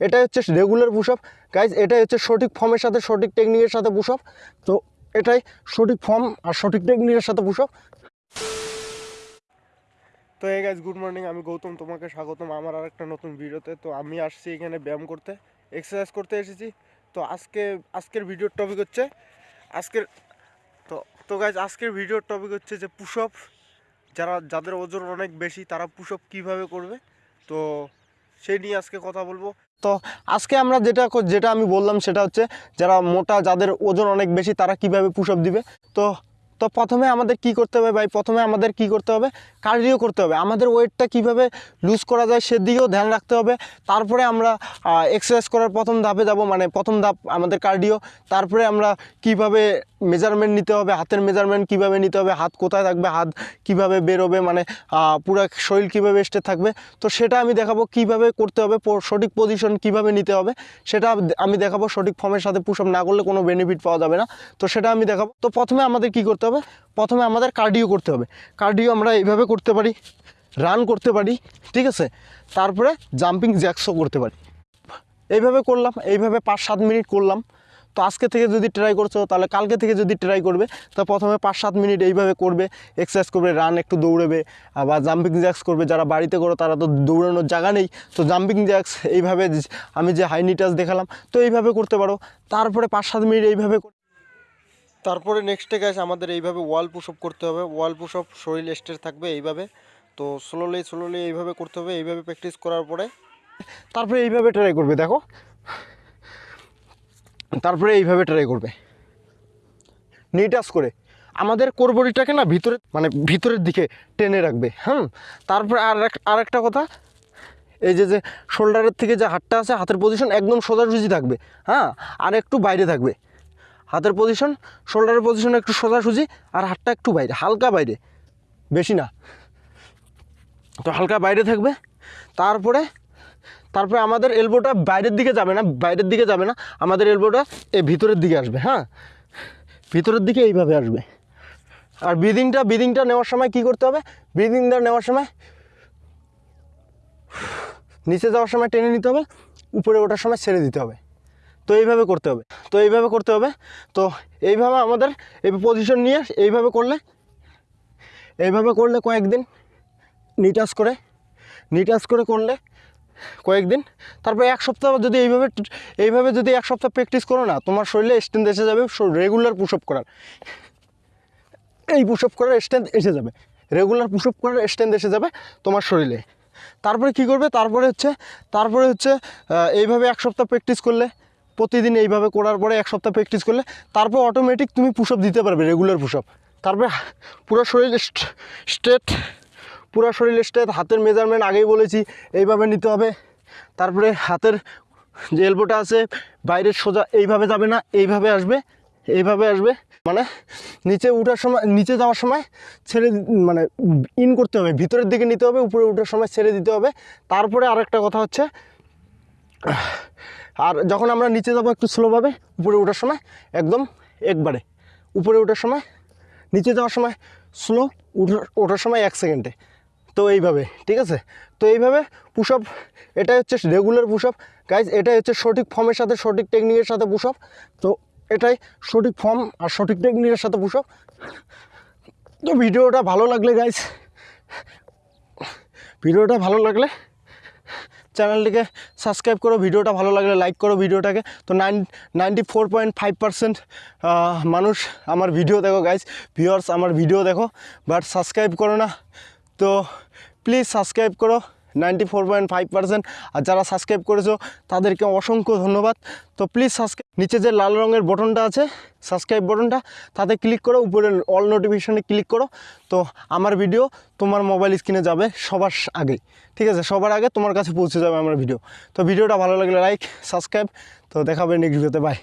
এটাই হচ্ছে regular push up guys এটাই হচ্ছে সঠিক ফর্মের সাথে, সঠিক টেকনিকের সাথে পুশ আপ তো এটাই সঠিক ফর্ম আর সঠিক টেকনিকের সাথে পুশ আপ তো এই গাইজ গুড মর্নিং আমি গৌতম, তোমাকে স্বাগতম আমার আর একটা নতুন ভিডিওতে তো আমি আসছি এখানে ব্যায়াম করতে এক্সারসাইজ করতে এসেছি। তো আজকে, আজকের ভিডিওর টপিক হচ্ছে, আজকের, তো তো গাইজ আজকের ভিডিওর টপিক হচ্ছে যে পুশ আপ যারা, যাদের ওজন অনেক বেশি, তারা পুশ আপ কীভাবে করবে? তো সেই নিয়ে আজকে কথা বলব। তো আজকে আমরা যেটা যেটা আমি বললাম সেটা হচ্ছে, যারা মোটা, যাদের ওজন অনেক বেশি, তারা কীভাবে পুশ আপ দিবে? তো তো প্রথমে আমাদের কি করতে হবে ভাই? প্রথমে আমাদের কি করতে হবে? কার্ডিও করতে হবে। আমাদের ওয়েটটা কীভাবে লুজ করা যায় সেদিকেও ধ্যান রাখতে হবে। তারপরে আমরা এক্সারসাইজ করার প্রথম ধাপে যাব মানে প্রথম ধাপ আমাদের কার্ডিও। তারপরে আমরা কীভাবে মেজারমেন্ট নিতে হবে? হাতের মেজারমেন্ট কীভাবে নিতে হবে? হাত কোথায় থাকবে? হাত কীভাবে বেরোবে? মানে পুরো শরীর কীভাবে স্টে থাকবে? তো সেটা আমি দেখাবো কীভাবে করতে হবে সঠিক পজিশন কীভাবে নিতে হবে। সেটা আমি দেখাবো সঠিক ফর্মের সাথে পুশ না করলে কোনো বেনিফিট পাওয়া যাবে না। তো সেটা আমি দেখাবো। তো প্রথমে আমাদের কি করতে হবে। প্রথমে আমাদের কার্ডিও করতে হবে। কার্ডিও আমরা এইভাবে করতে পারি রান করতে পারি, ঠিক আছে? তারপরে জাম্পিং জ্যাক্সও করতে পারি। এইভাবে করলাম, এইভাবে পাঁচ সাত মিনিট করলাম। তো আজকে থেকে যদি ট্রাই করছ, তাহলে কালকে থেকে যদি ট্রাই করবে, তো প্রথমে পাঁচ সাত মিনিট এইভাবে করবে এক্সারসাইজ করবে রান একটু দৌড়বে, আবার জাম্পিং জ্যাক্স করবে। যারা বাড়িতে করো, তারা তো দৌড়ানোর জায়গা নেই। তো জাম্পিং জ্যাক্স এইভাবে, আমি যে হাই নিটাস দেখালাম, তো এইভাবে করতে পারো। তারপরে পাঁচ সাত মিনিট এইভাবে তারপরে নেক্সটে গেছে আমাদের এইভাবে ওয়াল পুশ আপ করতে হবে। ওয়াল পুশ আপ শরীর স্ট্রেচ থাকবে এইভাবে। তো স্লোলি স্লোলি এইভাবে করতে হবে, এইভাবে প্র্যাকটিস করার পরে তারপরে এইভাবে ট্রাই করবে, দেখো। তারপরে এইভাবে ট্রাই করবে। নিটাস করে। আমাদের কোরবড়িটাকে না ভিতরে মানে ভিতরের দিকে টেনে রাখবে হ্যাঁ তারপরে আর আর একটা কথা, এই যে যে শোল্ডারের থেকে যে হাতটা আছে, হাতের পজিশন একদম সোজাসুজি থাকবে হ্যাঁ? আর একটু বাইরে থাকবে। হাতের পজিশন শোল্ডারের পজিশন একটু সোজাসুজি আর হাতটা একটু বাইরে, হালকা বাইরে, বেশি না। তো হালকা বাইরে থাকবে, তারপরে তারপরে আমাদের এলবোটা বাইরের দিকে যাবে না, বাইরের দিকে যাবে না, আমাদের এলবোটা এ ভিতরের দিকে আসবে হ্যাঁ? ভিতরের দিকে এইভাবে আসবে। আর ব্রিদিংটা ব্রিদিংটা নেওয়ার সময় কি করতে হবে? ব্রিদিংটা নেওয়ার সময় নিচে যাওয়ার সময় টেনে নিতে হবে, উপরে ওঠার সময় ছেড়ে দিতে হবে। তো এইভাবে করতে হবে, তো এইভাবে করতে হবে, তো এইভাবে আমাদের এই পজিশন নিয়ে এইভাবে করলে এইভাবে করলে কয়েকদিন নিটাস করে নিটাস করে করলে কয়েকদিন, তারপরে এক সপ্তাহ যদি এইভাবে এইভাবে যদি এক সপ্তাহ প্র্যাকটিস করো না, তোমার শরীরে স্ট্রেন্থ এসে যাবে রেগুলার পুশ আপ করার। এই পুশ আপ করার স্ট্রেন্থ এসে যাবে রেগুলার পুশ আপ করার স্ট্রেন্থ এসে যাবে তোমার শরীরে। তারপরে কি করবে? তারপরে হচ্ছে তারপরে হচ্ছে এইভাবে এক সপ্তাহ প্র্যাকটিস করলে প্রতিদিন এইভাবে করার পরে এক সপ্তাহ প্র্যাকটিস করলে তারপর অটোমেটিক তুমি পুশ আপ দিতে পারবে রেগুলার পুশ তারপরে পুরো শরীর স্ট্রেট পুরো শরীর স্ট্রেট হাতের মেজারমেন্ট আগেই বলেছি, এইভাবে নিতে হবে। তারপরে হাতের যে এলবোটা আছে, বাইরের সোজা এইভাবে যাবে না, এইভাবে আসবে এইভাবে আসবে। মানে নিচে উঠার সময়, নিচে যাওয়ার সময় ছেড়ে মানে ইন করতে হবে, ভিতরের দিকে নিতে হবে, উপরে উঠার সময় ছেড়ে দিতে হবে। তারপরে আরেকটা কথা হচ্ছে আর যখন আমরা নিচে যাব একটু স্লোভাবে উপরে ওঠার সময় একদম একবারে, উপরে ওঠার সময়, নিচে যাওয়ার সময় স্লো ওঠার সময় এক সেকেন্ডে তো এইভাবে, ঠিক আছে? তো এইভাবে পুশ আপ এটাই হচ্ছে রেগুলার পুশ আপ গাইজ এটাই হচ্ছে সঠিক ফর্মের সাথে, সঠিক টেকনিকের সাথে পুশ আপ তো এটাই সঠিক ফর্ম আর সঠিক টেকনিকের সাথে পুশ আপ তো ভিডিওটা ভালো লাগলে গাইজ ভিডিওটা ভালো লাগলে চ্যানেলটিকে সাবস্ক্রাইব করো, ভিডিওটা ভালো লাগলে লাইক করো ভিডিওটাকে। তো nine, ninety four point five percent মানুষ আমার ভিডিও দেখো গাইজ ভিউয়ার্স আমার ভিডিও দেখো বাট সাবস্ক্রাইব করো না। তো প্লিজ সাবস্ক্রাইব করো, ninety four point five percent. আর যারা সাবস্ক্রাইব করেছ, তাদেরকে অসংখ্য ধন্যবাদ। তো প্লিজ সাবস্ক্রাইব নিচে যে লাল রঙের বটনটা আছে সাবস্ক্রাইব বটনটা তাতে ক্লিক করো উপরে অল নোটিফিকেশানে ক্লিক করো। তো আমার ভিডিও তোমার মোবাইল স্ক্রিনে যাবে সবার আগে ঠিক আছে? সবার আগে তোমার কাছে পৌঁছে যাবে আমার ভিডিও তো ভিডিওটা ভালো লাগলে লাইক সাবস্ক্রাইব তো দেখাবে নেক্সট ভিডিওতে বাই